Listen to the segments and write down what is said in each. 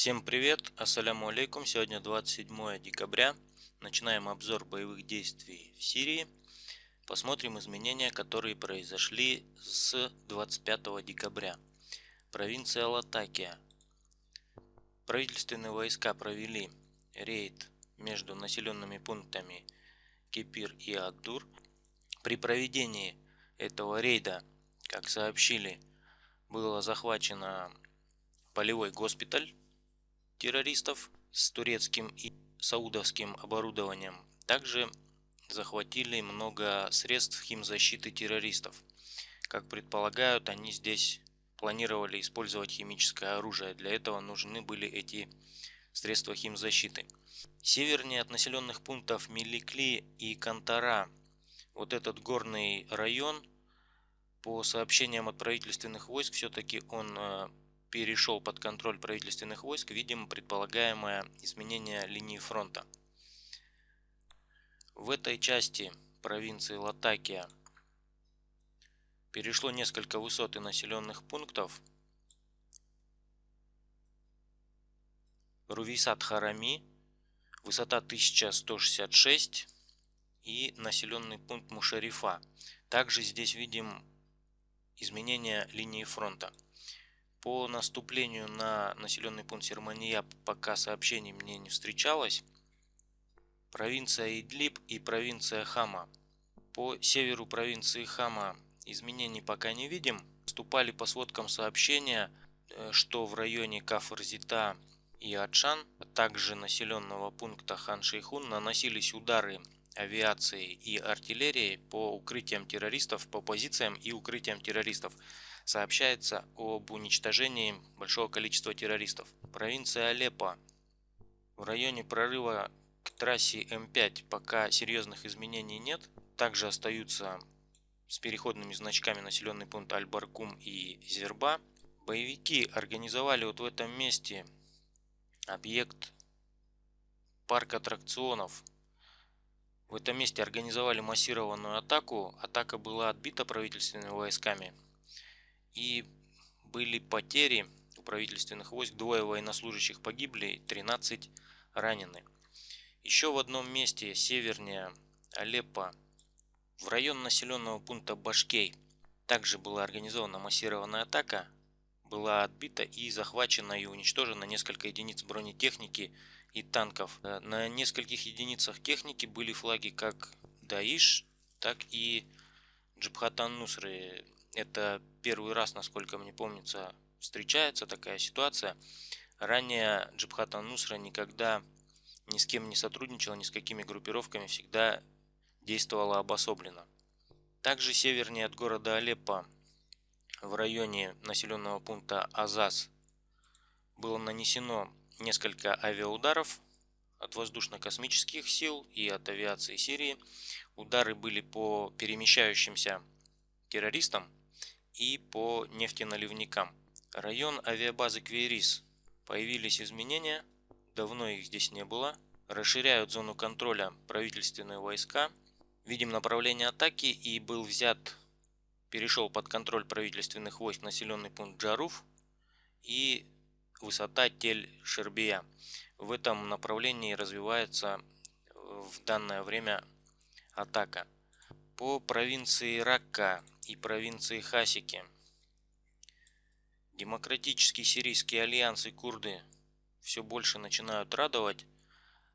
Всем привет, ассаляму алейкум. Сегодня 27 декабря. Начинаем обзор боевых действий в Сирии. Посмотрим изменения, которые произошли с 25 декабря. Провинция Латакия. Правительственные войска провели рейд между населенными пунктами Кипир и Агдур. При проведении этого рейда, как сообщили, было захвачено полевой госпиталь террористов с турецким и саудовским оборудованием. Также захватили много средств химзащиты террористов. Как предполагают, они здесь планировали использовать химическое оружие. Для этого нужны были эти средства химзащиты. Севернее от населенных пунктов Миликли и Кантара, вот этот горный район, по сообщениям от правительственных войск, все-таки он э, перешел под контроль правительственных войск, видим предполагаемое изменение линии фронта. В этой части провинции Латакия перешло несколько высот и населенных пунктов. Рувисат Харами, высота 1166 и населенный пункт Мушарифа. Также здесь видим изменение линии фронта. По наступлению на населенный пункт Сермания пока сообщений мне не встречалось. Провинция Идлиб и провинция Хама. По северу провинции Хама изменений пока не видим. Вступали по сводкам сообщения, э, что в районе Кафрзита и Адшан, а также населенного пункта Хан-Шейхун наносились удары авиации и артиллерии по укрытиям террористов, по позициям и укрытиям террористов сообщается об уничтожении большого количества террористов. Провинция Алеппо. В районе прорыва к трассе М5 пока серьезных изменений нет. Также остаются с переходными значками населенный пункт Аль-Баркум и Зерба. Боевики организовали вот в этом месте объект парк аттракционов. В этом месте организовали массированную атаку. Атака была отбита правительственными войсками и были потери у правительственных войск. Двое военнослужащих погибли, 13 ранены. Еще в одном месте севернее Алеппо, в район населенного пункта Башкей, также была организована массированная атака. Была отбита и захвачена и уничтожена несколько единиц бронетехники и танков. Э, на нескольких единицах техники были флаги как Даиш, так и Джабхатан Нусры это первый раз, насколько мне помнится, встречается такая ситуация. Ранее Джабхат Нусра никогда ни с кем не сотрудничала, ни с какими группировками, всегда действовала обособленно. Также севернее от города Алеппо, в районе населенного пункта Азаз, было нанесено несколько авиаударов от воздушно-космических сил и от авиации Сирии. Удары были по перемещающимся террористам, и по нефтеналивникам. Район авиабазы Кверис. Появились изменения, давно их здесь не было. Расширяют зону контроля правительственные войска. Видим направление атаки и был взят, перешел под контроль правительственных войск населенный пункт Джаруф и высота Тель-Шербия. В этом направлении развивается в данное время атака. По провинции Ракка и провинции Хасики. Демократический сирийский альянс и курды все больше начинают радовать.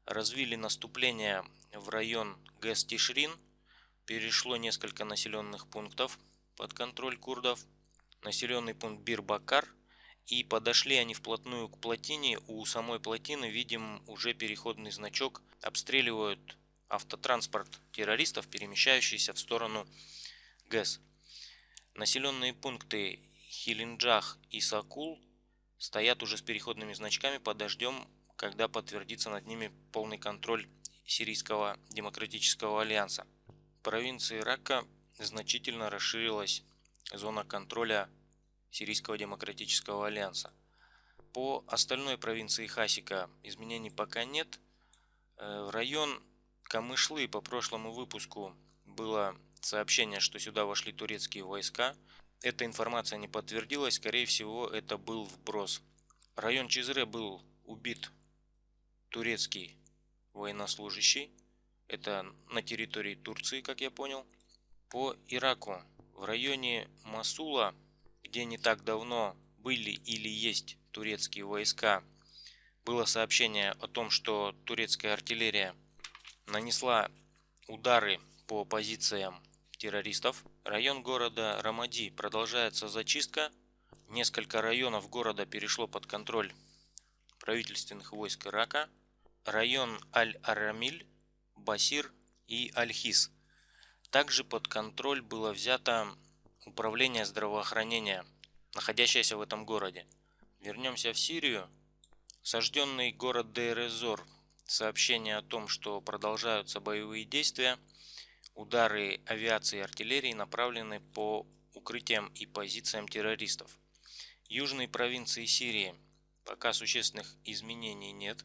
Развили наступление в район ГЭС Тишрин. Перешло несколько населенных пунктов под контроль курдов. Населенный пункт Бир-Бакар. И подошли они вплотную к плотине. У самой плотины видим уже переходный значок. Обстреливают автотранспорт террористов, перемещающийся в сторону ГЭС. Населенные пункты Хилинджах и Сакул стоят уже с переходными значками, подождем, когда подтвердится над ними полный контроль Сирийского демократического альянса. В провинции Рака значительно расширилась зона контроля Сирийского демократического альянса. По остальной провинции Хасика изменений пока нет. Э, в район Камышлы по прошлому выпуску было сообщение, что сюда вошли турецкие войска. Эта информация не подтвердилась, скорее всего это был вброс. Район Чизре был убит турецкий военнослужащий. Это на территории Турции, как я понял. По Ираку в районе Масула, где не так давно были или есть турецкие войска, было сообщение о том, что турецкая артиллерия нанесла удары по позициям террористов. Район города Рамади продолжается зачистка. Несколько районов города перешло под контроль правительственных войск Ирака. Район Аль-Арамиль, Басир и Аль-Хис. Также под контроль было взято управление здравоохранения, находящееся в этом городе. Вернемся в Сирию. Сожденный город Дейрезор. Сообщение о том, что продолжаются боевые действия. Удары авиации и артиллерии направлены по укрытиям и позициям террористов. Южной провинции Сирии пока существенных изменений нет.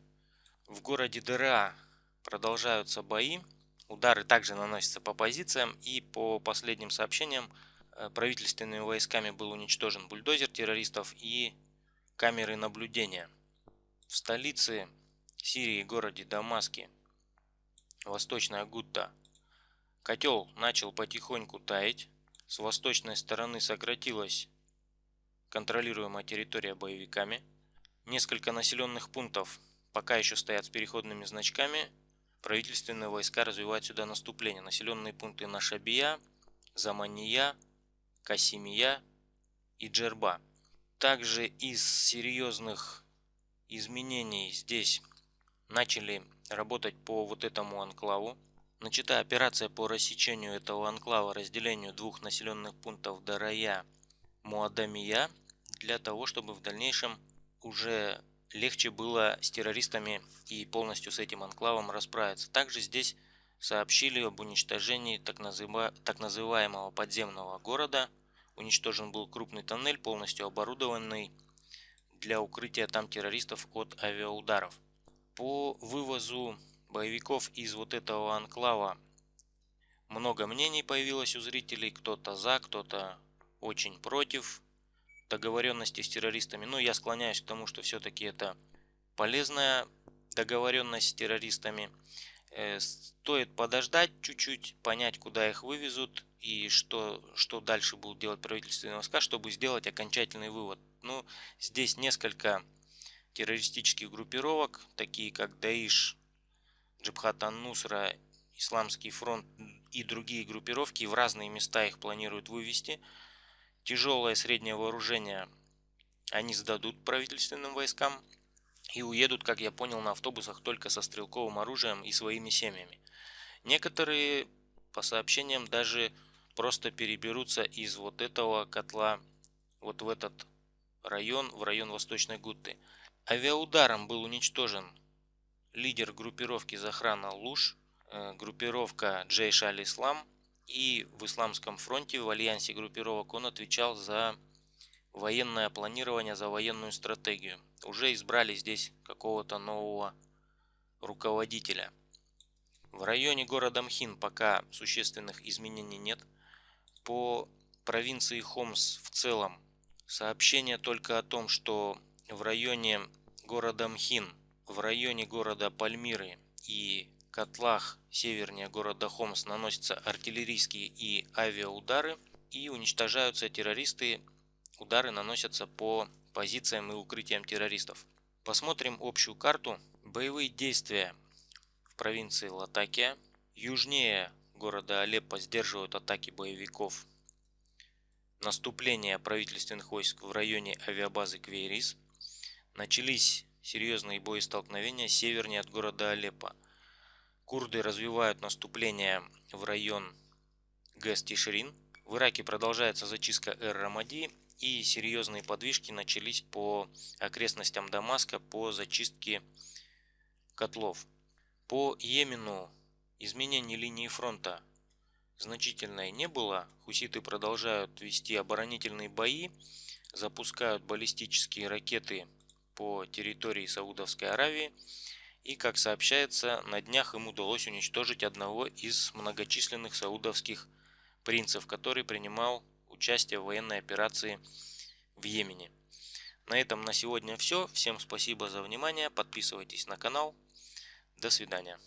В городе Дыра продолжаются бои. Удары также наносятся по позициям и по последним сообщениям э, правительственными войсками был уничтожен бульдозер террористов и камеры наблюдения. В столице Сирии, городе Дамаске, Восточная Гутта, котел начал потихоньку таять. С восточной стороны сократилась контролируемая территория боевиками. Несколько населенных пунктов пока еще стоят с переходными значками. Правительственные войска развивают сюда наступление. Населенные пункты Нашабия, Замания, Касимия и Джерба. Также из серьезных изменений здесь начали работать по вот этому анклаву. Начата операция по рассечению этого анклава, разделению двух населенных пунктов Дарая, Муадамия, для того, чтобы в дальнейшем уже легче было с террористами и полностью с этим анклавом расправиться. Также здесь сообщили об уничтожении так, называ... так называемого подземного города – Уничтожен был крупный тоннель, полностью оборудованный для укрытия там террористов от авиаударов. По вывозу боевиков из вот этого анклава много мнений появилось у зрителей. Кто-то за, кто-то очень против договоренности с террористами. Но я склоняюсь к тому, что все-таки это полезная договоренность с террористами. Э, стоит подождать чуть-чуть, понять, куда их вывезут и что, что дальше будут делать правительственные войска, чтобы сделать окончательный вывод. Ну, здесь несколько террористических группировок, такие как Даиш, Джабхат ан-Нусра, Исламский фронт и другие группировки, в разные места их планируют вывести. Тяжелое среднее вооружение они сдадут правительственным войскам и уедут, как я понял, на автобусах только со стрелковым оружием и своими семьями. Некоторые, по сообщениям, даже просто переберутся из вот этого котла вот в этот район, в район Восточной Гутты. Авиаударом был уничтожен лидер группировки Захрана Луш, э, группировка Джейш Аль-Ислам и в Исламском фронте в альянсе группировок он отвечал за военное планирование, за военную стратегию. Уже избрали здесь какого-то нового руководителя. В районе города Мхин пока существенных изменений нет по провинции Хомс в целом сообщение только о том, что в районе города Мхин, в районе города Пальмиры и котлах севернее города Хомс наносятся артиллерийские и авиаудары и уничтожаются террористы. Удары наносятся по позициям и укрытиям террористов. Посмотрим общую карту. Боевые действия в провинции Латакия. Южнее города Алеппо сдерживают атаки боевиков. Наступление правительственных войск в районе авиабазы Квейрис. Начались серьезные боестолкновения севернее от города Алеппо. Курды развивают наступление в район Гэс-Тишрин. В Ираке продолжается зачистка Эр-Рамади и серьезные подвижки начались по окрестностям Дамаска по зачистке котлов. По Йемену Изменений линии фронта значительной не было. Хуситы продолжают вести оборонительные бои, запускают баллистические ракеты по территории Саудовской Аравии. И, как сообщается, на днях им удалось уничтожить одного из многочисленных саудовских принцев, который принимал участие в военной операции в Йемене. На этом на сегодня все. Всем спасибо за внимание. Подписывайтесь на канал. До свидания.